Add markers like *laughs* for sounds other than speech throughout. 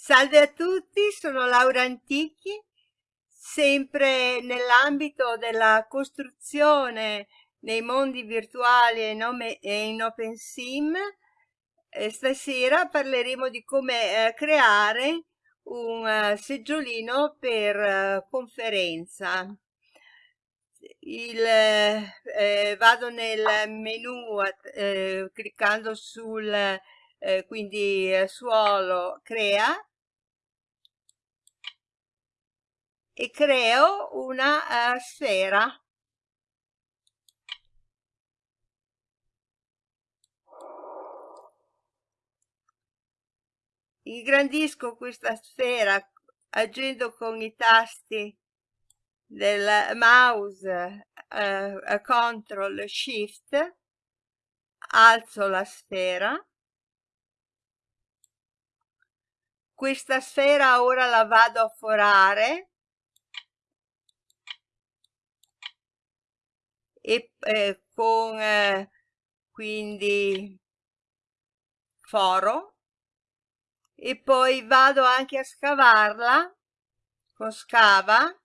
Salve a tutti, sono Laura Antichi, sempre nell'ambito della costruzione nei mondi virtuali e in OpenSim. Stasera parleremo di come eh, creare un uh, seggiolino per uh, conferenza. Il, eh, vado nel menu eh, cliccando sul eh, quindi suolo crea e creo una uh, sfera. Ingrandisco questa sfera agendo con i tasti del mouse uh, CTRL SHIFT, alzo la sfera. Questa sfera ora la vado a forare. E eh, con eh, quindi foro. E poi vado anche a scavarla con scava.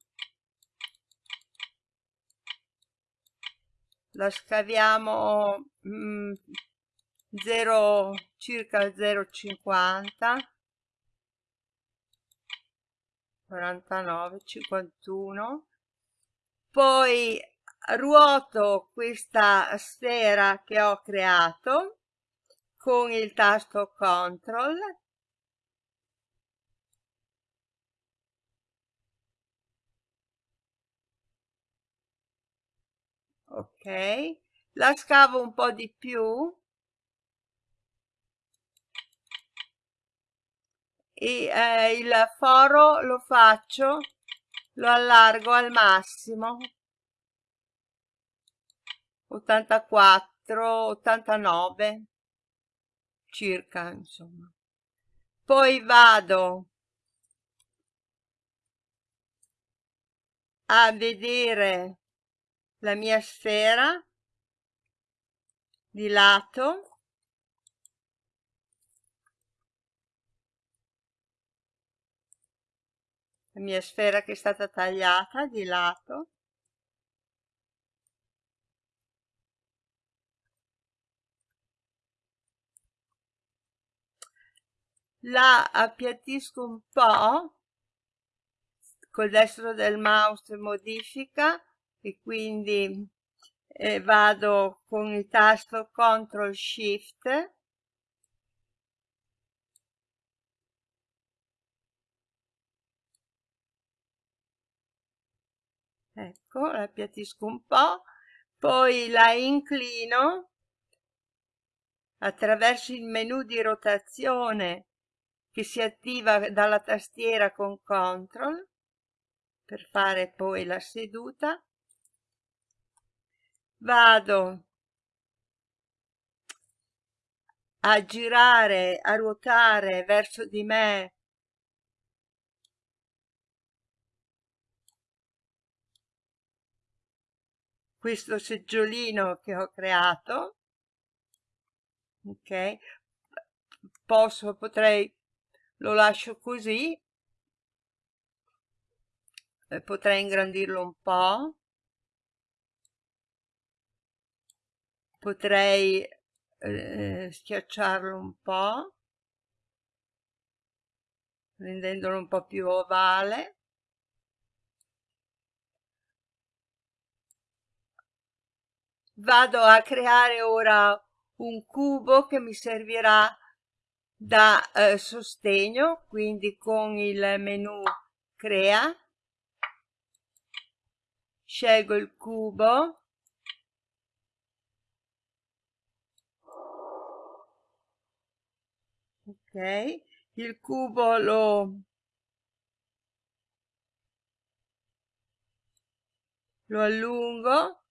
La scaviamo mm, 0 circa 0,50 49 51 poi ruoto questa sfera che ho creato con il tasto CTRL ok. La scavo un po' di più e eh, il foro lo faccio lo allargo al massimo 84, 89 circa, insomma. Poi vado a vedere la mia sfera di lato la mia sfera che è stata tagliata di lato. La appiattisco un po' col destro del mouse modifica e quindi eh, vado con il tasto CTRL SHIFT ecco la appiattisco un po' poi la inclino attraverso il menu di rotazione che si attiva dalla tastiera con CTRL per fare poi la seduta. Vado a girare, a ruotare verso di me questo seggiolino che ho creato ok? Posso potrei lo lascio così eh, potrei ingrandirlo un po' potrei eh, schiacciarlo un po' rendendolo un po' più ovale vado a creare ora un cubo che mi servirà da eh, sostegno quindi con il menu crea. Scelgo il cubo. Ok il cubo lo lo allungo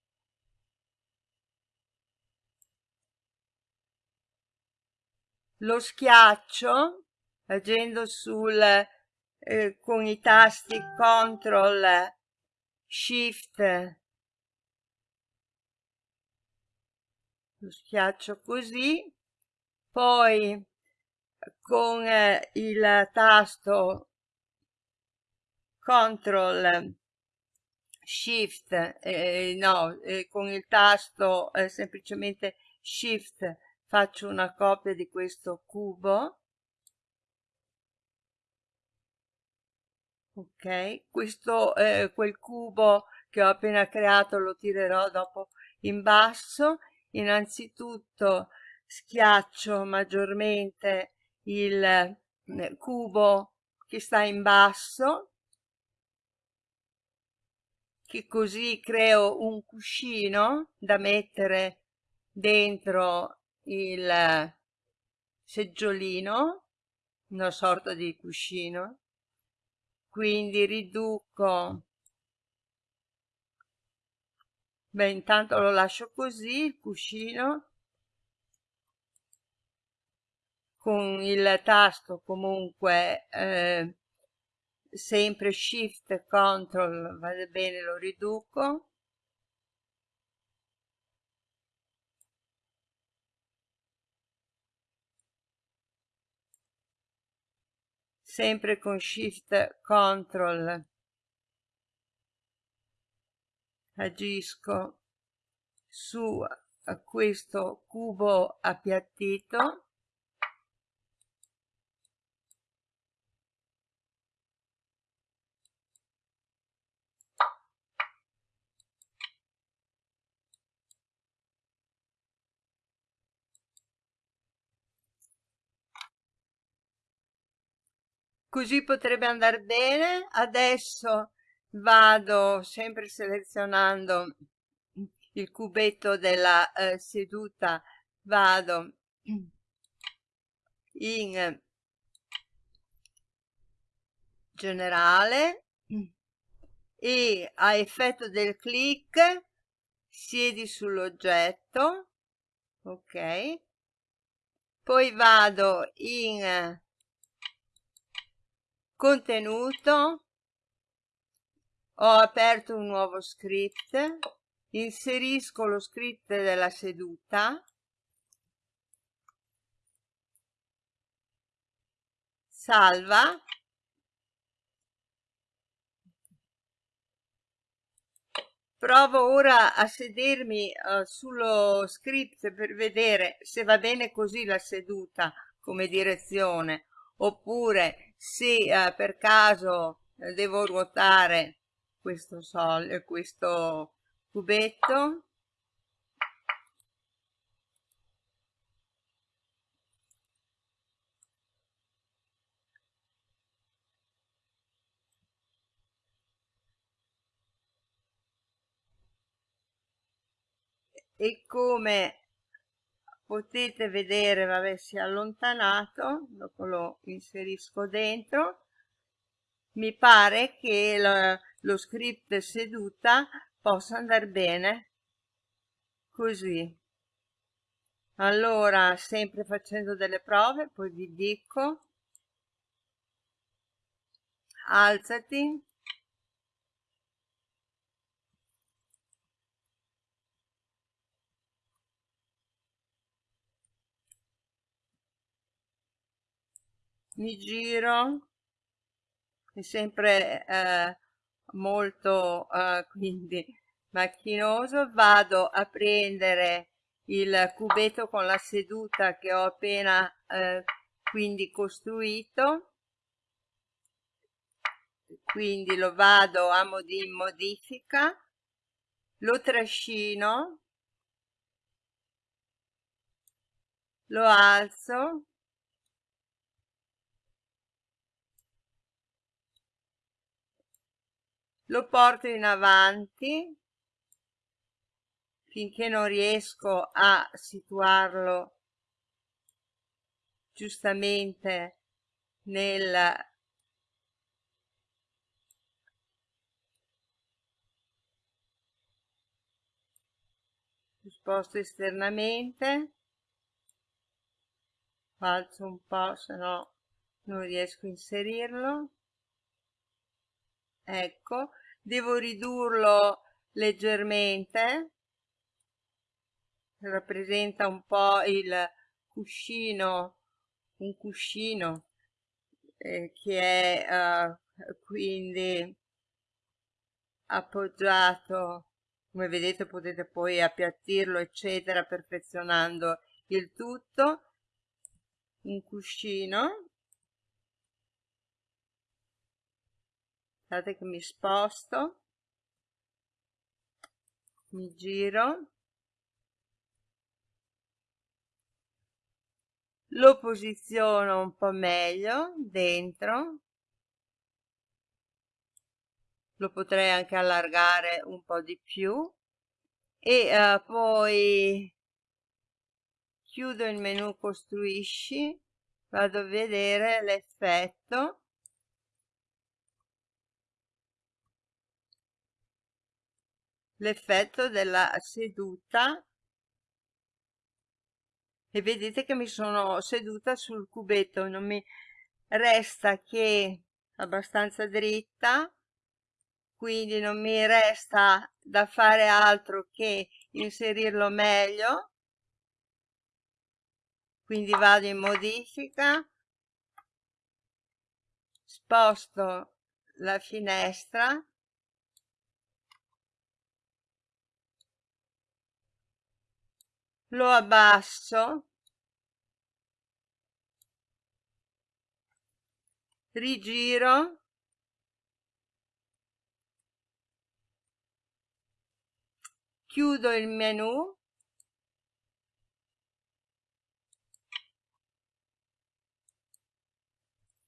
lo schiaccio agendo sul eh, con i tasti CTRL SHIFT. Lo schiaccio così. Poi con eh, il tasto CTRL Shift, eh, no, eh, con il tasto eh, semplicemente Shift faccio una copia di questo cubo. Ok, questo, eh, quel cubo che ho appena creato lo tirerò dopo in basso. Innanzitutto schiaccio maggiormente il eh, cubo che sta in basso che così creo un cuscino da mettere dentro il seggiolino, una sorta di cuscino, quindi riduco, beh intanto lo lascio così il cuscino, con il tasto comunque eh, sempre shift control va bene lo riduco sempre con shift control. Agisco su questo cubo appiattito così potrebbe andare bene. Adesso vado sempre selezionando il cubetto della eh, seduta. Vado in generale e a effetto del clic siedi sull'oggetto ok? Poi vado in contenuto ho aperto un nuovo script inserisco lo script della seduta salva provo ora a sedermi uh, sullo script per vedere se va bene così la seduta come direzione oppure se eh, per caso eh, devo ruotare questo, sol, eh, questo cubetto. E come potete vedere vabbè si è allontanato dopo lo inserisco dentro. Mi pare che lo, lo script seduta possa andare bene. Così. Allora sempre facendo delle prove poi vi dico. Alzati mi giro è sempre eh, molto eh, *laughs* quindi macchinoso vado a prendere il cubetto con la seduta che ho appena eh, quindi costruito. Quindi lo vado a modi modifica lo trascino lo alzo lo porto in avanti finché non riesco a situarlo giustamente nel sposto esternamente. Alzo un po' se no non riesco a inserirlo. Ecco devo ridurlo leggermente. Rappresenta un po' il cuscino un cuscino eh, che è uh, quindi appoggiato come vedete potete poi appiattirlo eccetera perfezionando il tutto. Un cuscino guardate che mi sposto. Mi giro. Lo posiziono un po' meglio dentro. Lo potrei anche allargare un po' di più. E uh, poi chiudo il menu costruisci. Vado a vedere l'effetto l'effetto della seduta. E vedete che mi sono seduta sul cubetto non mi resta che abbastanza dritta quindi non mi resta da fare altro che inserirlo meglio. Quindi vado in modifica. Sposto la finestra lo abbasso. Rigiro. Chiudo il menu.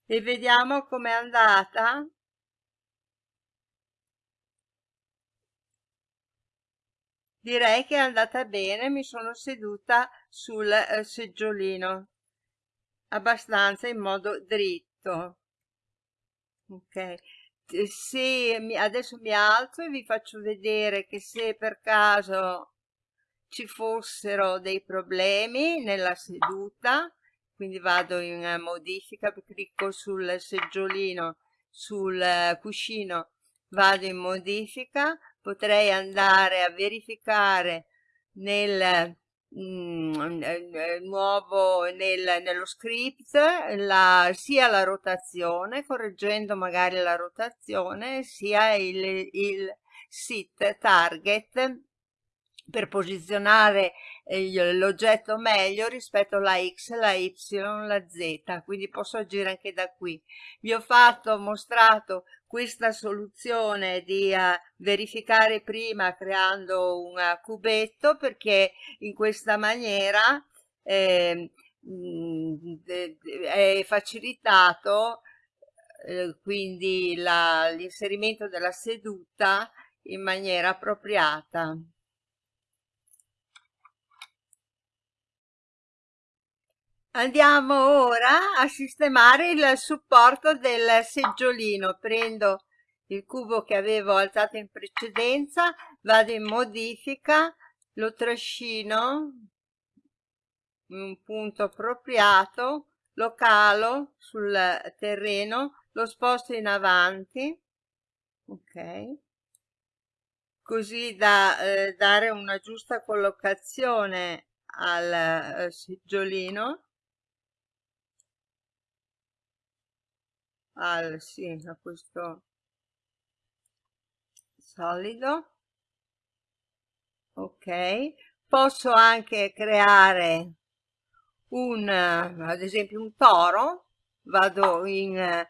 E vediamo com'è andata direi che è andata bene mi sono seduta sul eh, seggiolino abbastanza in modo dritto. Ok. Se mi, adesso mi alzo e vi faccio vedere che se per caso ci fossero dei problemi nella seduta quindi vado in modifica clicco sul seggiolino sul eh, cuscino vado in modifica potrei andare a verificare nel mm, nuovo nel, nello script la, sia la rotazione correggendo magari la rotazione sia il, il sit target per posizionare eh, l'oggetto meglio rispetto alla X, la Y, la Z, quindi posso agire anche da qui. Vi ho fatto, mostrato questa soluzione di uh, verificare prima creando un uh, cubetto perché in questa maniera eh, mh, è facilitato eh, quindi l'inserimento della seduta in maniera appropriata. Andiamo ora a sistemare il supporto del seggiolino. Prendo il cubo che avevo alzato in precedenza, vado in modifica, lo trascino in un punto appropriato, lo calo sul terreno, lo sposto in avanti, ok, così da eh, dare una giusta collocazione al eh, seggiolino al sì, a questo solido. Ok. Posso anche creare un ad esempio un toro. Vado in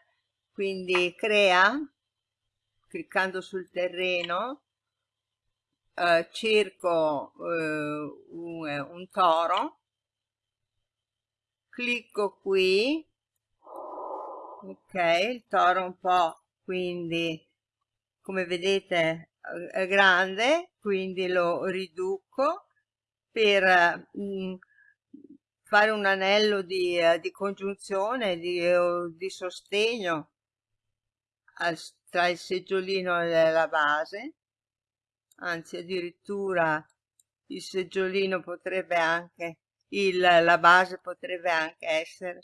quindi crea cliccando sul terreno eh, cerco eh, un, un toro. Clicco qui ok il toro un po' quindi come vedete è grande quindi lo riduco per mh, mm, fare un anello di, uh, di congiunzione di, di sostegno al, tra il seggiolino e la base. Anzi addirittura il seggiolino potrebbe anche il, la base potrebbe anche essere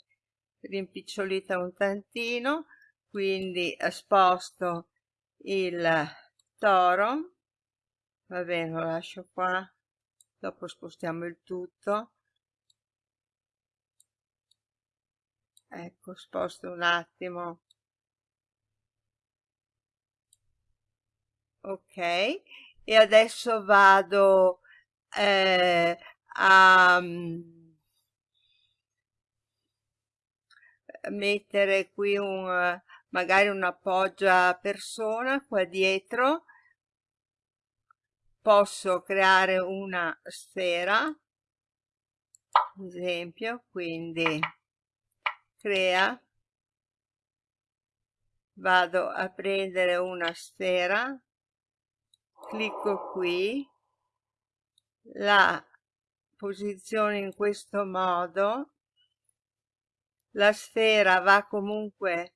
rimpicciolita un tantino quindi sposto il toro. Va bene lo lascio qua. Dopo spostiamo il tutto. Ecco sposto un attimo. Ok e adesso vado eh, a mm, mettere qui un magari una poggia persona qua dietro. Posso creare una sfera ad esempio quindi crea. Vado a prendere una sfera clicco qui. La posiziono in questo modo la sfera va comunque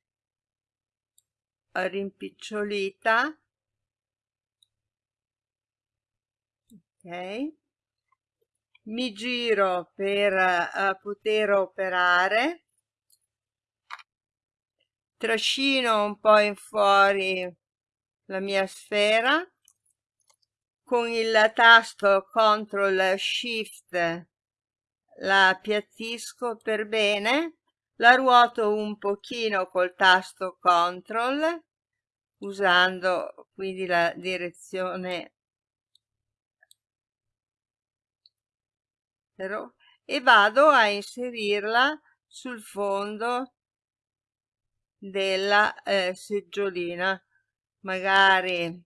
rimpicciolita. Ok. Mi giro per uh, poter operare. Trascino un po' in fuori la mia sfera. Con il tasto CTRL SHIFT la appiattisco per bene la ruoto un pochino col tasto CTRL usando quindi la direzione e vado a inserirla sul fondo della eh, seggiolina. Magari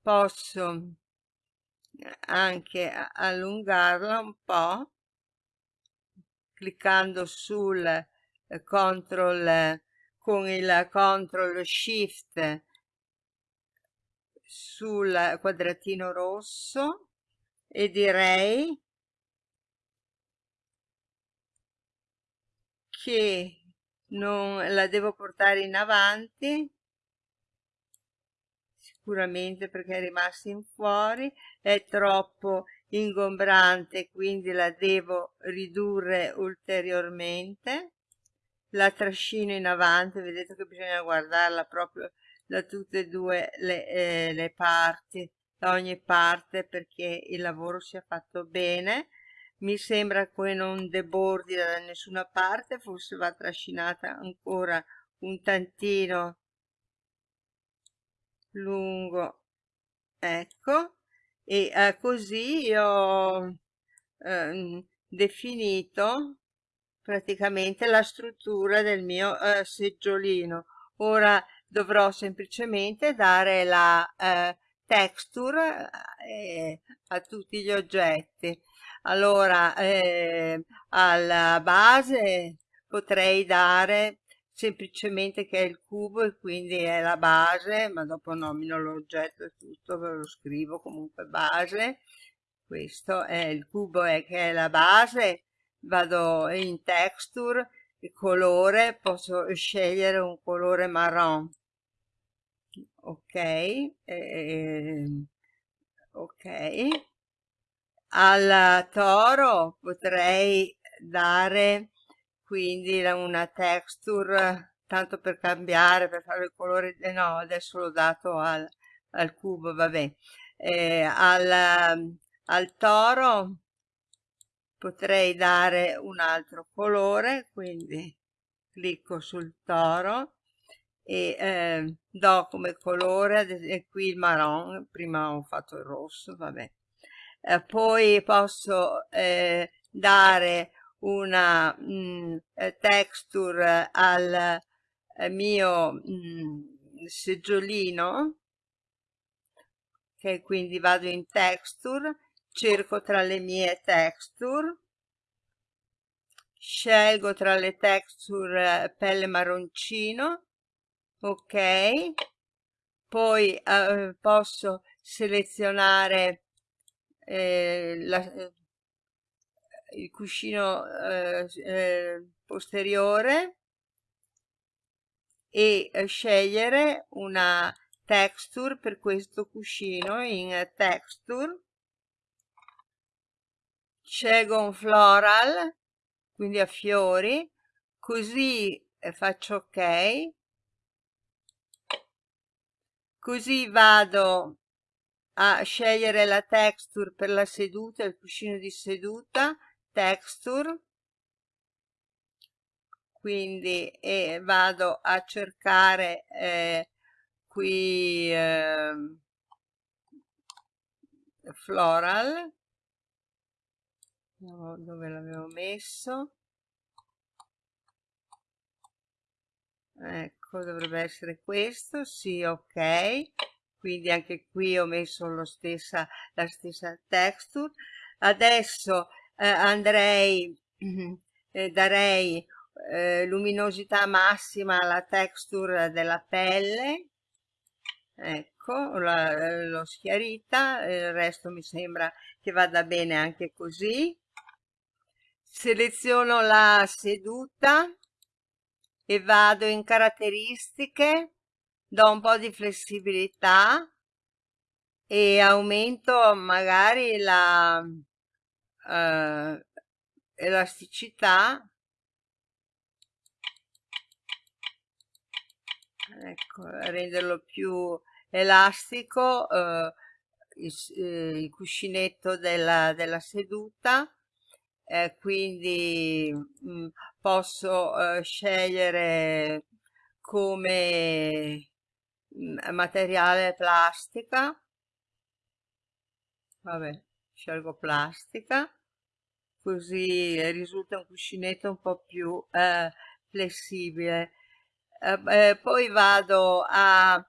posso anche allungarla un po' cliccando sul control con il control shift sul quadratino rosso e direi che non la devo portare in avanti sicuramente perché è rimasta in fuori è troppo ingombrante quindi la devo ridurre ulteriormente la trascino in avanti vedete che bisogna guardarla proprio da tutte e due le, eh, le parti da ogni parte perché il lavoro sia fatto bene. Mi sembra che non debordi da nessuna parte forse va trascinata ancora un tantino lungo ecco. E eh, così ho eh, definito praticamente la struttura del mio eh, seggiolino. Ora dovrò semplicemente dare la eh, texture eh, a tutti gli oggetti. Allora eh, alla base potrei dare semplicemente che è il cubo e quindi è la base ma dopo nomino l'oggetto e tutto ve lo scrivo comunque base. Questo è il cubo è che è la base vado in texture il colore posso scegliere un colore marron. Ok eh, ok. Al toro potrei dare quindi una texture tanto per cambiare per fare il colore eh no adesso l'ho dato al, al cubo vabbè. Eh, al, al toro potrei dare un altro colore quindi clicco sul toro e eh, do come colore qui il marron prima ho fatto il rosso vabbè. Eh, poi posso eh, dare una mh, mm, eh, texture al eh, mio mh, mm, seggiolino che quindi vado in texture cerco tra le mie texture. Scelgo tra le texture eh, pelle marroncino ok. Poi eh, posso selezionare eh, la, il cuscino eh, eh, posteriore e eh, scegliere una texture per questo cuscino in texture scelgo un floral quindi a fiori così faccio ok. Così vado a scegliere la texture per la seduta, il cuscino di seduta, texture, quindi e vado a cercare eh, qui eh, floral dove l'avevo messo. Ecco dovrebbe essere questo sì ok. Quindi anche qui ho messo stessa, la stessa texture. Adesso eh, andrei *clears throat* eh, darei eh, luminosità massima alla texture della pelle. Ecco l'ho schiarita il resto mi sembra che vada bene anche così seleziono la seduta e vado in caratteristiche do un po' di flessibilità e aumento magari la uh, elasticità. Ecco renderlo più elastico uh, il, eh, il, cuscinetto della, della seduta eh, quindi mh, mm, posso uh, scegliere come mh, materiale plastica. Vabbè scelgo plastica così risulta un cuscinetto un po' più eh, flessibile. Eh, eh, poi vado a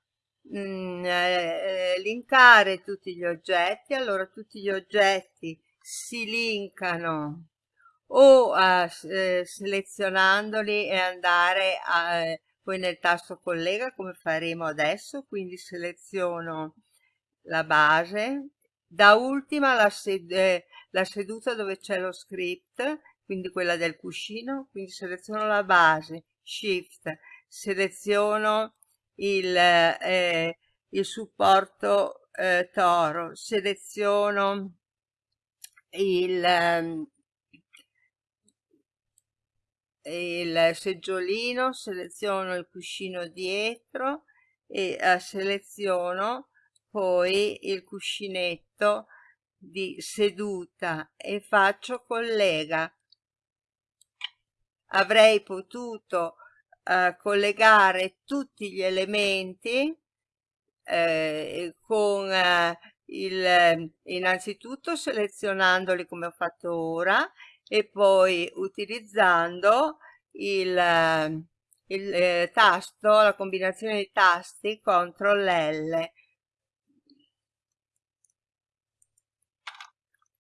mm, eh, linkare tutti gli oggetti. Allora tutti gli oggetti si linkano o eh, selezionandoli e andare a, poi nel tasto collega come faremo adesso quindi seleziono la base. Da ultima la, sed eh, la seduta dove c'è lo script quindi quella del cuscino quindi seleziono la base shift seleziono il, eh, il supporto eh, toro seleziono il, ehm, il seggiolino, seleziono il cuscino dietro e uh, seleziono poi il cuscinetto di seduta e faccio collega. Avrei potuto uh, collegare tutti gli elementi eh, con uh, il, innanzitutto selezionandoli come ho fatto ora e poi utilizzando il, il eh, tasto, la combinazione di tasti CTRL L.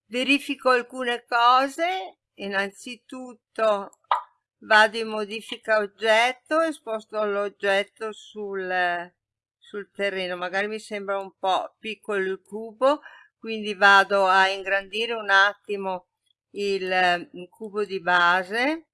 Verifico alcune cose, innanzitutto vado in modifica oggetto e sposto l'oggetto sul, sul terreno, magari mi sembra un po' piccolo il cubo, quindi vado a ingrandire un attimo il, cubo di base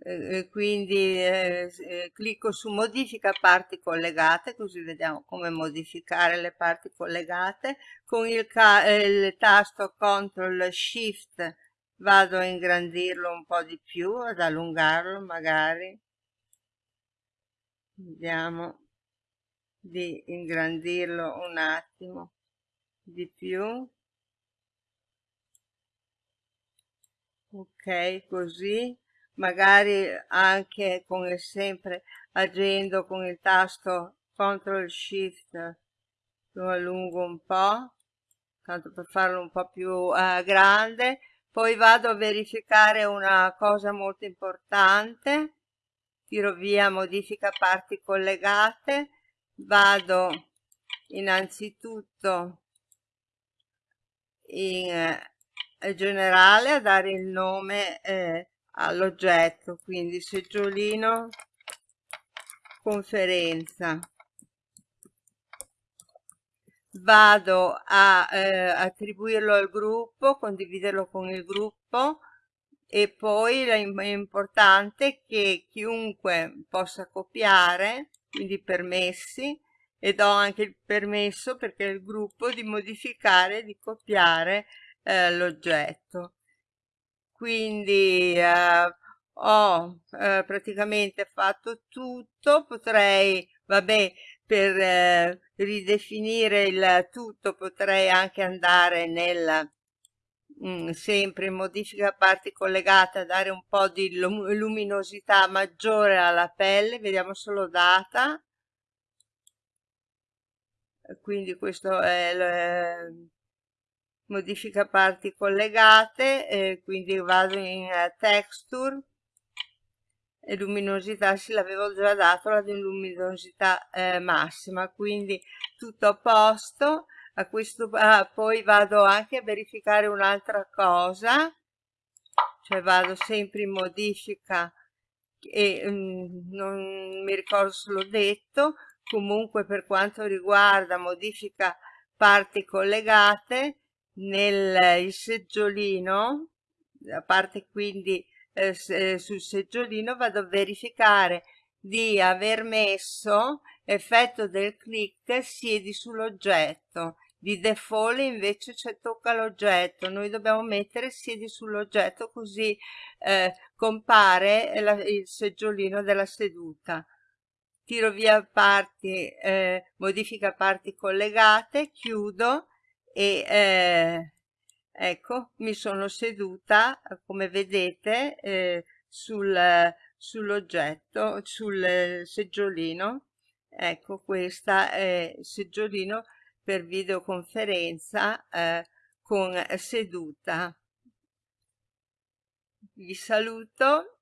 eh, quindi eh, eh, clicco su modifica parti collegate così vediamo come modificare le parti collegate. Con il, il tasto CTRL SHIFT vado a ingrandirlo un po' di più ad allungarlo magari. Vediamo di ingrandirlo un attimo di più ok così magari anche come sempre agendo con il tasto CTRL SHIFT lo allungo un po' tanto per farlo un po' più uh, grande. Poi vado a verificare una cosa molto importante tiro via modifica parti collegate vado innanzitutto in generale a dare il nome eh, all'oggetto. Quindi seggiolino conferenza. Vado a eh, attribuirlo al gruppo condividerlo con il gruppo. E poi è importante che chiunque possa copiare quindi permessi e do anche il permesso perché il gruppo di modificare di copiare eh, l'oggetto. Quindi eh, ho eh, praticamente fatto tutto. Potrei vabbè per eh, ridefinire il tutto potrei anche andare nel mm, sempre in modifica parti collegate a dare un po' di luminosità maggiore alla pelle, vediamo solo data, quindi questo è eh, modifica parti collegate, eh, quindi vado in uh, texture, e luminosità sì l'avevo già dato la luminosità eh, massima quindi tutto a posto. A questo ah, poi vado anche a verificare un'altra cosa cioè vado sempre in modifica e mm, non mi ricordo se l'ho detto. Comunque per quanto riguarda modifica parti collegate nel seggiolino a parte quindi eh, eh, sul seggiolino vado a verificare di aver messo effetto del click siedi sull'oggetto. Di default invece c'è tocca l'oggetto. Noi dobbiamo mettere siedi sull'oggetto così eh, compare la, il seggiolino della seduta. Tiro via parti eh, modifica parti collegate chiudo e eh, ecco mi sono seduta come vedete eh, sul, sull'oggetto sul seggiolino. Ecco questa è seggiolino per videoconferenza eh, con seduta. Vi saluto